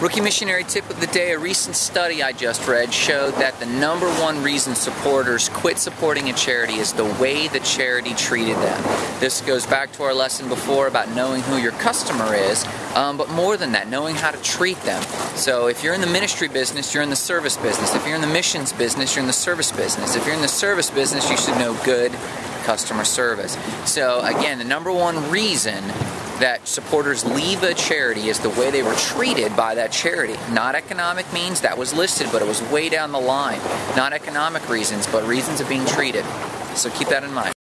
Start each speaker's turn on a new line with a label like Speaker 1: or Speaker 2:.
Speaker 1: Rookie missionary tip of the day a recent study I just read showed that the number one reason supporters quit supporting a charity is the way the charity treated them. This goes back to our lesson before about knowing who your customer is, um, but more than that, knowing how to treat them. So if you're in the ministry business, you're in the service business. If you're in the missions business, you're in the service business. If you're in the service business, you should know good customer service. So again, the number one reason that supporters leave a charity is the way they were treated by that charity. Not economic means, that was listed, but it was way down the line. Not economic reasons, but reasons of being treated. So keep that in mind.